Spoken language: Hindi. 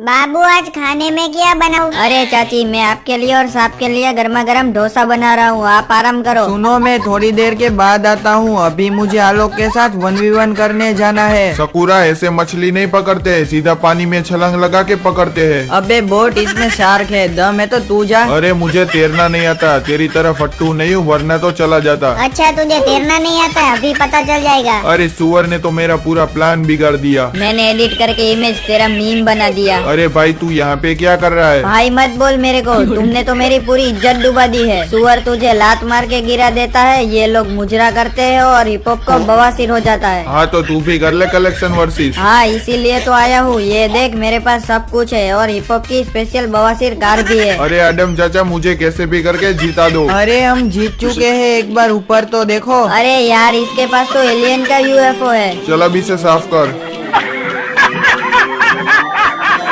बाबू आज खाने में क्या बनाऊँ? अरे चाची मैं आपके लिए और साहब के लिए गर्मा गर्म डोसा बना रहा हूँ आप आराम करो। सुनो मैं थोड़ी देर के बाद आता हूँ अभी मुझे आलोक के साथ वन वी वन करने जाना है। सकुरा ऐसे मछली नहीं पकड़ते हैं सीधा पानी में छलांग लगा के पकड़ते हैं। अबे बोट इसमें शार्क है दम है तो तू जा। अरे मुझे तैरना नहीं आता तेरी तरह फट्टू नहीं हूँ वरना तो चला जाता। अच्छा तुझे तैरना नहीं आता अभी पता चल जाएगा। अरे सुअर ने तो मेरा पूरा प्लान बिगाड़ दिया। मैंने एडिट करके इमेज तेरा मीम बना दिया। अरे भाई तू यहाँ पे क्या कर रहा है? भाई मत बोल मेरे को। तुमने तो मेरी पूरी इज़्ज़त डुबा दी है। सुअर तुझे लात मार के गिरा देता है। ये लोग मुजरा करते हैं और हिप हॉप का बवासीर हो जाता है। हाँ तो तू भी कर ले कलेक्शन वर्सेस। हाँ इसीलिए तो आया हूँ। ये देख मेरे पास सब कुछ है और हिप हॉप की स्पेशल बवासीर कार भी है। अरे एडम चाचा मुझे कैसे भी करके जीता दो। अरे हम जीत चुके हैं। एक बार ऊपर तो देखो। अरे यार इसके पास तो एलियन का यूएफओ है। चलो अभी से साफ़ कर।